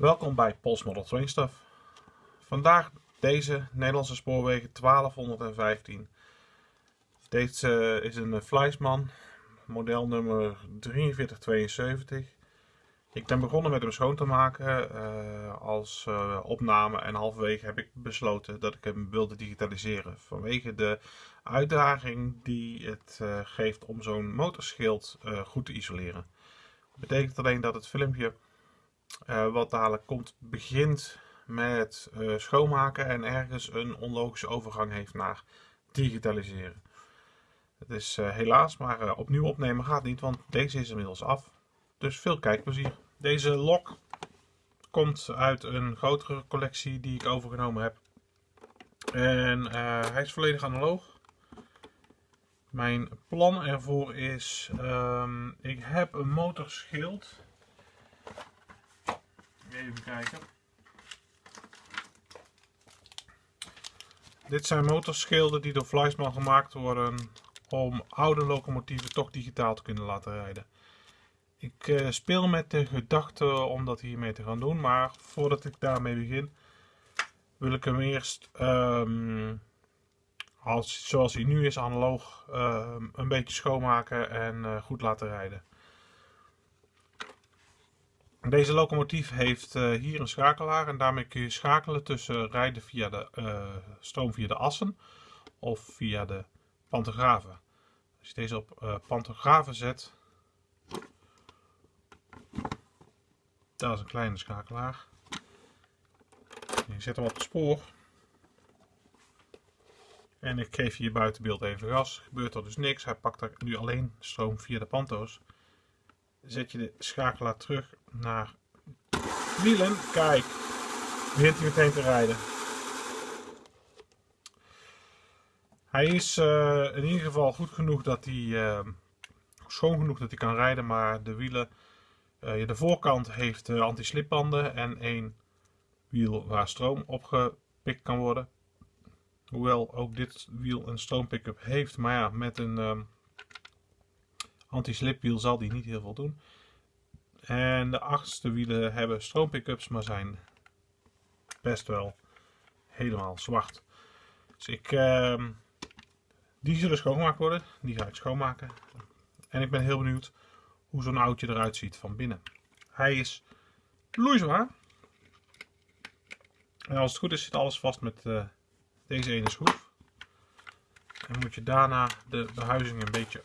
Welkom bij Pols Model Train Stuff. Vandaag deze Nederlandse spoorwegen 1215. Deze is een Fleisman, model nummer 4372. Ik ben begonnen met hem schoon te maken uh, als uh, opname en halverwege heb ik besloten dat ik hem wilde digitaliseren. Vanwege de uitdaging die het geeft om zo'n motorschild goed te isoleren. Dat betekent alleen dat het filmpje wat dadelijk komt begint met schoonmaken en ergens een onlogische overgang heeft naar digitaliseren. Het is helaas, maar opnieuw opnemen gaat niet, want deze is inmiddels af. Dus veel kijkplezier. Deze lok komt uit een grotere collectie die ik overgenomen heb. En hij is volledig analoog. Mijn plan ervoor is, um, ik heb een motorschild. Even kijken. Dit zijn motorschilden die door Fleisman gemaakt worden om oude locomotieven toch digitaal te kunnen laten rijden. Ik uh, speel met de gedachte om dat hiermee te gaan doen, maar voordat ik daarmee begin, wil ik hem eerst, um, als, zoals hij nu is, analoog, uh, een beetje schoonmaken en uh, goed laten rijden. Deze locomotief heeft hier een schakelaar en daarmee kun je schakelen tussen rijden via de stroom via de assen of via de pantografen. Als je deze op pantografen zet, Dat is een kleine schakelaar. Ik zet hem op het spoor. En ik geef hier buitenbeeld even gas. Gebeurt er dus niks. Hij pakt er nu alleen stroom via de panto's. Zet je de schakelaar terug naar wielen. Kijk, begint hij meteen te rijden. Hij is uh, in ieder geval goed genoeg dat hij, uh, schoon genoeg dat hij kan rijden, maar de wielen uh, de voorkant heeft anti-slipbanden en één wiel waar stroom opgepikt kan worden. Hoewel ook dit wiel een stroompick-up heeft, maar ja, met een um, anti-slipwiel zal die niet heel veel doen. En de achterste wielen hebben stroompick-ups, maar zijn best wel helemaal zwart. Dus ik, uh, die zullen schoongemaakt worden, die ga ik schoonmaken. En ik ben heel benieuwd hoe zo'n oudje eruit ziet van binnen. Hij is loeizwaar. En als het goed is zit alles vast met uh, deze ene schroef. En moet je daarna de behuizing een beetje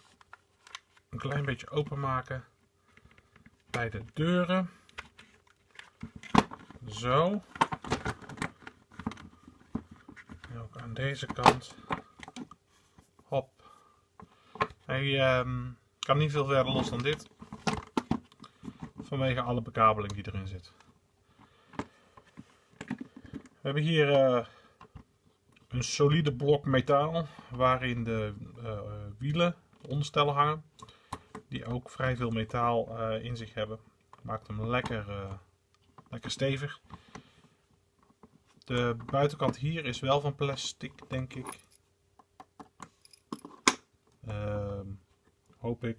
een klein beetje openmaken bij de deuren. Zo. En ook aan deze kant. Hop. Hij um, kan niet veel verder los dan dit vanwege alle bekabeling die erin zit. We hebben hier uh, een solide blok metaal waarin de uh, wielen, onderstellen hangen. Die ook vrij veel metaal uh, in zich hebben. Maakt hem lekker, lekker stevig. De buitenkant hier is wel van plastic, denk ik. Ehm, hoop ik.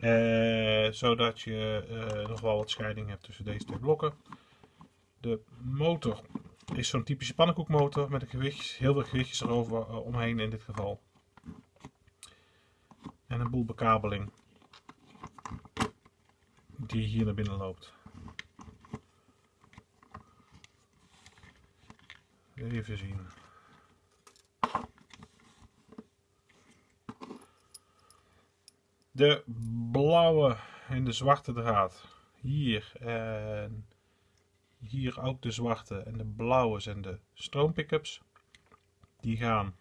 Uh, zodat je nog wel wat scheiding hebt tussen deze twee blokken. De motor is zo'n typische pannenkoekmotor met een gewicht, heel veel gewichtjes erover omheen in dit geval. Bekabeling die hier naar binnen loopt. Even zien. de blauwe en de zwarte draad hier en hier ook de zwarte en de blauwe zijn de stroompickups die gaan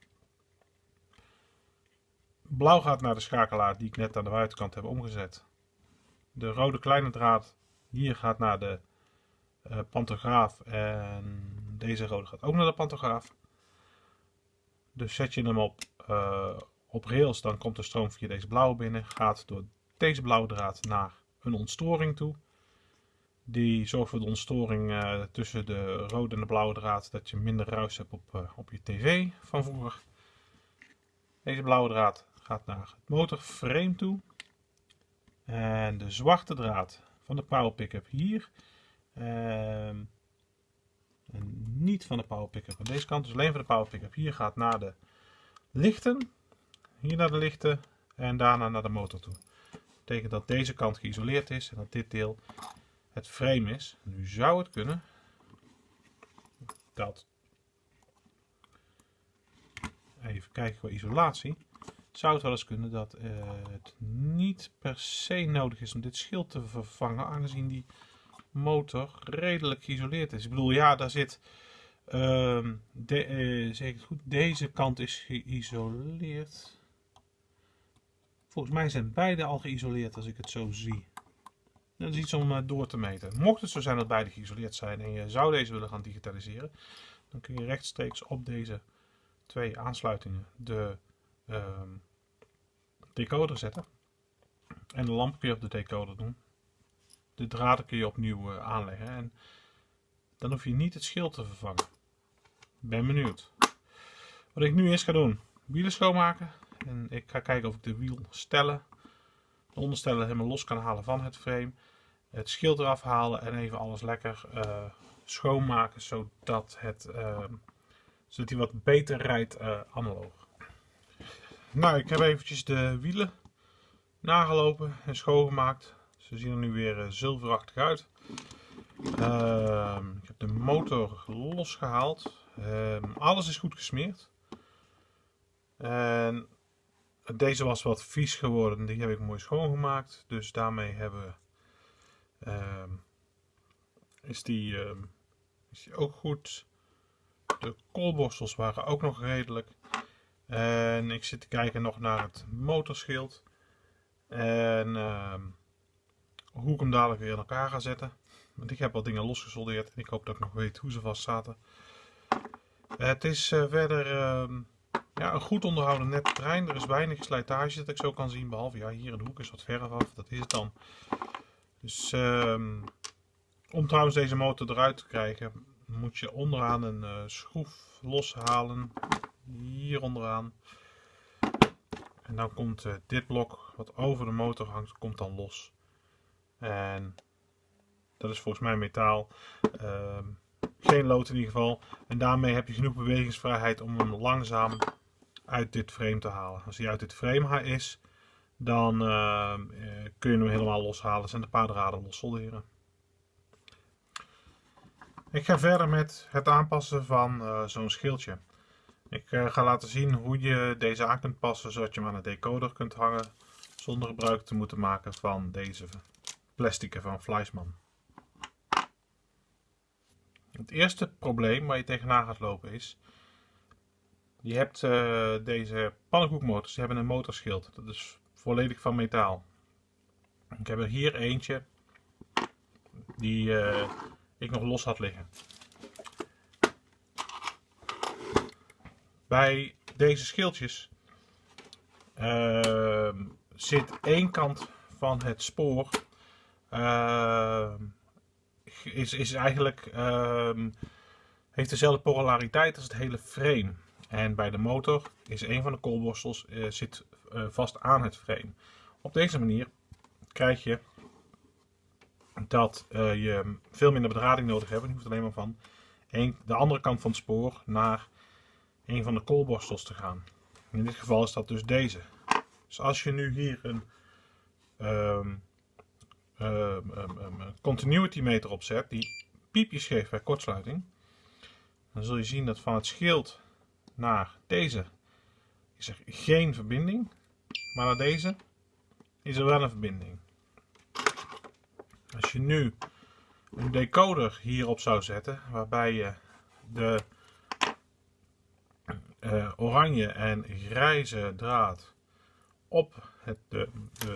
blauw gaat naar de schakelaar die ik net aan de buitenkant heb omgezet de rode kleine draad hier gaat naar de uh, pantograaf en deze rode gaat ook naar de pantograaf dus zet je hem op uh, op rails, dan komt de stroom via deze blauwe binnen, gaat door deze blauwe draad naar een ontstoring toe. Die zorgt voor de ontstoring uh, tussen de rode en de blauwe draad, dat je minder ruis hebt op, op je tv van vroeger. Deze blauwe draad gaat naar het motorframe toe. En de zwarte draad van de power pickup hier. Ehm, en niet van de power pickup aan deze kant, dus alleen van de power pickup. Hier gaat naar de lichten, hier naar de lichten en daarna naar de motor toe. Dat betekent dat deze kant geïsoleerd is en dat dit deel het frame is. Nu zou het kunnen dat, even kijken qua isolatie, zou het wel eens kunnen dat uh, het niet per se nodig is om dit schild te vervangen, aangezien die motor redelijk geïsoleerd is. Ik bedoel, ja, daar zit, uh, zeg ik het goed, deze kant is geïsoleerd. Volgens mij zijn beide al geïsoleerd als ik het zo zie. Dat is iets om uh, door te meten. Mocht het zo zijn dat beide geïsoleerd zijn en je zou deze willen gaan digitaliseren, dan kun je rechtstreeks op deze twee aansluitingen de ehm, decoder zetten. En de lamp kun je op de decoder doen. De draden kun je opnieuw uh, aanleggen. En dan hoef je niet het schild te vervangen. Ben benieuwd. Wat ik nu eerst ga doen. Wielen schoonmaken. En ik ga kijken of ik de wielstellen, de onderstellen helemaal los kan halen van het frame. Het schild eraf halen en even alles lekker uh, schoonmaken. Zodat, het, uh, zodat hij wat beter rijdt uh, analoog. Nou, ik heb eventjes de wielen nagelopen en schoongemaakt. Ze zien er nu weer uh, zilverachtig uit. Uh, ik heb de motor losgehaald. Uh, alles is goed gesmeerd. En deze was wat vies geworden. Die heb ik mooi schoongemaakt. Dus daarmee hebben ehm, is, die, ehm, is die ook goed. De koolborstels waren ook nog redelijk. En ik zit te kijken nog naar het motorschild. En uh, hoe ik hem dadelijk weer in elkaar ga zetten. Want ik heb wat dingen losgesoldeerd. En ik hoop dat ik nog weet hoe ze vast zaten. Het is uh, verder uh, ja, een goed onderhouden net trein. Er is weinig slijtage dat ik zo kan zien. Behalve ja, hier in de hoek is wat verf af. Dat is het dan. Dus ehm, om trouwens deze motor eruit te krijgen. Moet je onderaan een uh, schroef loshalen hier onderaan. En dan komt uh, dit blok wat over de motor hangt, komt dan los. En dat is volgens mij metaal. Uh, geen lood in ieder geval. En daarmee heb je genoeg bewegingsvrijheid om hem langzaam uit dit frame te halen. Als hij uit dit frame is, dan uh, kun je hem helemaal loshalen. en de paar draden los solderen. Ik ga verder met het aanpassen van uh, zo'n schildje. Ik uh, ga laten zien hoe je deze aan kunt passen zodat je hem aan de decoder kunt hangen zonder gebruik te moeten maken van deze plastic van Fleischmann. Het eerste probleem waar je tegenaan gaat lopen is, je hebt uh, deze pannenkoekmotors, die hebben een motorschild. Dat is volledig van metaal. Ik heb er hier eentje die uh, ik nog los had liggen. Bij deze schildjes uh, zit één kant van het spoor uh, is, is eigenlijk uh, heeft dezelfde polariteit als het hele frame. En bij de motor is een van de koolborstels uh, zit uh, vast aan het frame. Op deze manier krijg je dat je veel minder bedrading nodig hebt. Je hoeft alleen maar van de andere kant van het spoor naar een van de koolborstels te gaan. In dit geval is dat dus deze. Dus als je nu hier een um, um, um, continuity meter opzet, die piepjes geeft bij kortsluiting, dan zul je zien dat van het schild naar deze is er geen verbinding, maar naar deze is er wel een verbinding. Als je nu een decoder hierop zou zetten, waarbij je de uh, oranje en grijze draad op het, de,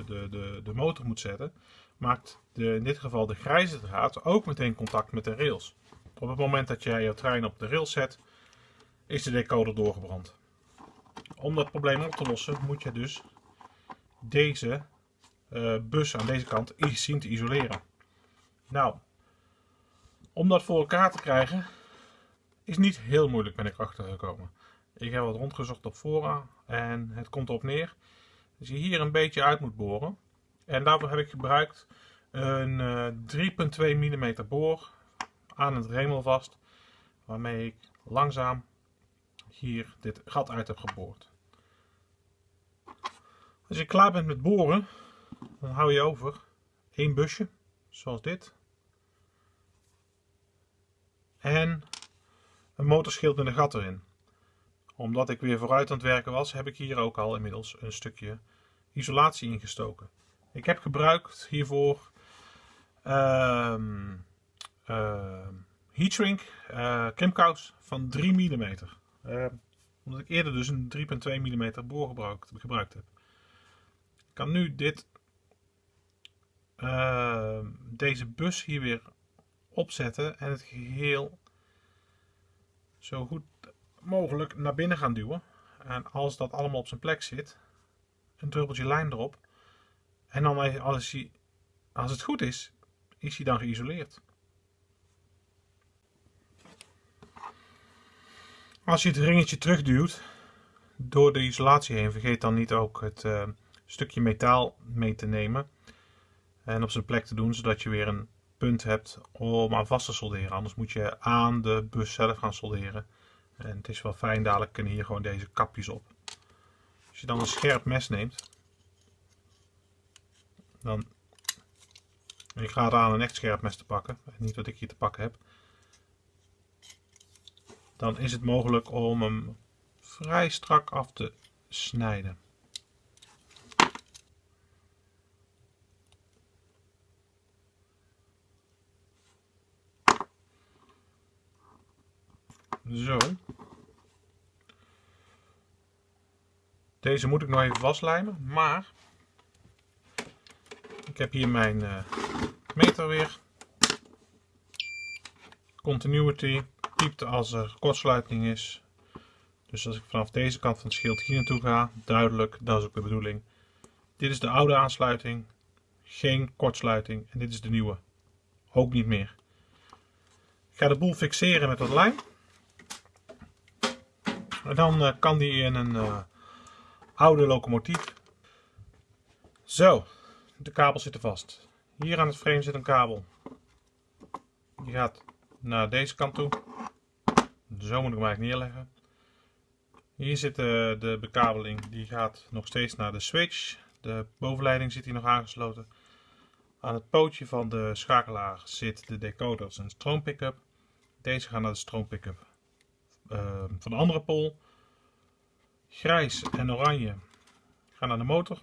de, de, de, motor moet zetten, maakt de, in dit geval de grijze draad ook meteen contact met de rails. Op het moment dat jij je trein op de rails zet, is de decoder doorgebrand. Om dat probleem op te lossen moet je dus deze uh, bus aan deze kant zien te isoleren. Nou, om dat voor elkaar te krijgen is niet heel moeilijk ben ik achter gekomen. Ik heb wat rondgezocht op fora en het komt erop neer dat je hier een beetje uit moet boren. En daarvoor heb ik gebruikt een uh, 3,2 mm boor aan het remel vast, waarmee ik langzaam hier dit gat uit heb geboord. Als je klaar bent met boren, dan hou je over één busje, zoals dit. En een motorschild met een gat erin. Omdat ik weer vooruit aan het werken was, heb ik hier ook al inmiddels een stukje isolatie ingestoken. Ik heb gebruikt hiervoor um, uh, heatshrink uh, krimkous van 3 mm. Uh, omdat ik eerder dus een 3,2 mm boor gebruikt, gebruikt heb. Ik kan nu dit, deze bus hier weer opzetten en het geheel zo goed mogelijk naar binnen gaan duwen. En als dat allemaal op zijn plek zit, een druppeltje lijm erop. En dan als, hij, als het goed is, is hij dan geïsoleerd. Als je het ringetje terugduwt door de isolatie heen, vergeet dan niet ook het uh, stukje metaal mee te nemen en op zijn plek te doen, zodat je weer een punt hebt om aan vast te solderen. Anders moet je aan de bus zelf gaan solderen. En het is wel fijn, dadelijk kunnen hier gewoon deze kapjes op. Als je dan een scherp mes neemt, dan ik ga het aan een echt scherp mes te pakken, niet wat ik hier te pakken heb. Dan is het mogelijk om hem vrij strak af te snijden. Zo. Deze moet ik nog even vastlijmen, maar ik heb hier mijn uh, meter weer. Continuity piept als er kortsluiting is. Dus als ik vanaf deze kant van het schild hier naartoe ga, duidelijk, dat is ook de bedoeling. Dit is de oude aansluiting, geen kortsluiting. En dit is de nieuwe, ook niet meer. Ik ga de boel fixeren met wat lijm. En dan uh, kan die in een uh, oude locomotief. Zo, de kabels zitten vast. Hier aan het frame zit een kabel. Die gaat naar deze kant toe. Zo moet ik hem eigenlijk neerleggen. Hier zit de, de bekabeling. Die gaat nog steeds naar de switch. De bovenleiding zit hier nog aangesloten. Aan het pootje van de schakelaar zit de decoder, dat is een stroompickup. Deze gaat naar de stroompickup uh, van de andere pol. Grijs en oranje gaan naar de motor.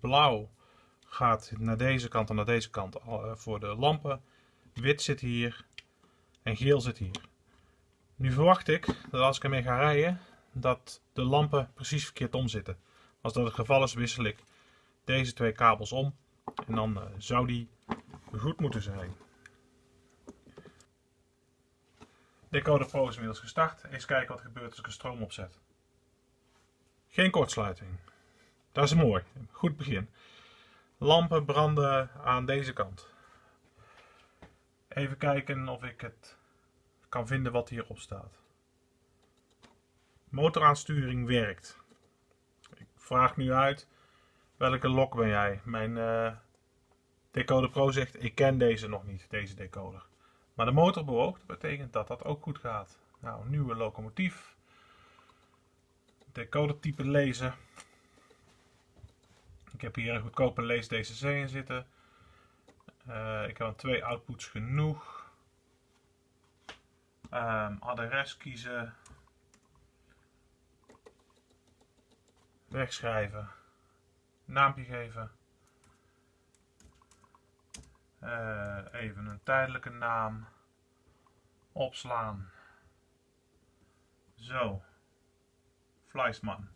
Blauw gaat naar deze kant en naar deze kant uh, voor de lampen. Wit zit hier en geel zit hier. Nu verwacht ik dat als ik ermee ga rijden, dat de lampen precies verkeerd om zitten. Als dat het geval is, wissel ik deze twee kabels om. En dan uh, zou die goed moeten zijn. Decoder Pro is inmiddels gestart. Eens kijken wat er gebeurt als ik een stroom opzet. Geen kortsluiting. Dat is mooi. Goed begin. Lampen branden aan deze kant. Even kijken of ik het kan vinden wat hierop staat. Motoraansturing werkt. Ik vraag nu uit welke lok ben jij? Mijn uh, Decoder Pro zegt ik ken deze nog niet, deze decoder. Maar de motor bewoog, dat betekent dat dat ook goed gaat. Nou, nieuwe locomotief. Decoder type lezen. Ik heb hier een goedkope lees DCC in zitten. Uh, ik heb twee outputs genoeg. Um, adres kiezen. Wegschrijven. Naampje geven. Uh, even een tijdelijke naam. Opslaan. Zo. Fleisman.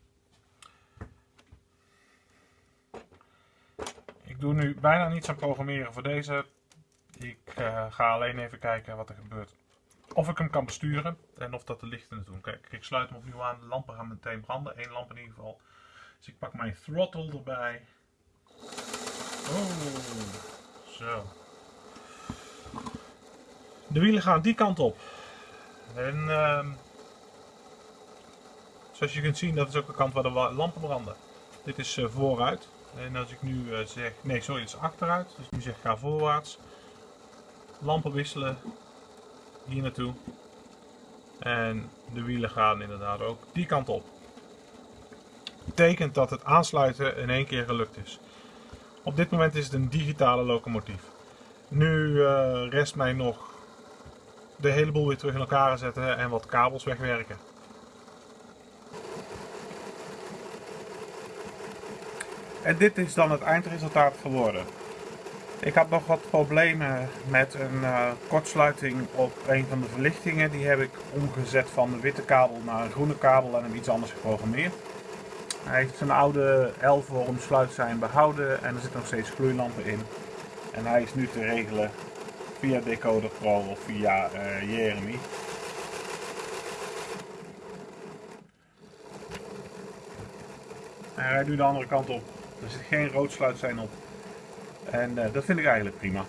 Ik doe nu bijna niets aan programmeren voor deze. Ik uh, ga alleen even kijken wat er gebeurt. Of ik hem kan besturen en of dat de lichten het doen. Kijk, ik sluit hem opnieuw aan. De lampen gaan meteen branden. Eén lamp in ieder geval. Dus ik pak mijn throttle erbij. Oh, zo. De wielen gaan die kant op. En uh, zoals je kunt zien, dat is ook de kant waar de lampen branden. Dit is uh, vooruit En als ik nu eh, zeg, nee sorry, het is achteruit. Dus nu zeg ga voorwaarts. Lampen wisselen. Hier naartoe. En de wielen gaan inderdaad ook die kant op. Betekent dat het aansluiten in één keer gelukt is. Op dit moment is het een digitale locomotief. Nu uh, rest mij nog de hele boel weer terug in elkaar zetten en wat kabels wegwerken. En dit is dan het eindresultaat geworden. Ik had nog wat problemen met een uh, kortsluiting op een van de verlichtingen. Die heb ik omgezet van de witte kabel naar een groene kabel en hem iets anders geprogrammeerd. Hij heeft zijn oude L-vorm sluitzijn behouden en er zitten nog steeds gloeilampen in. En hij is nu te regelen via Decoder Pro of via uh, Jeremy. hij rijdt nu de andere kant op. Er zit geen rood sluitzijn op. En uh, dat vind ik eigenlijk prima.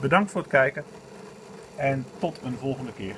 Bedankt voor het kijken en tot een volgende keer.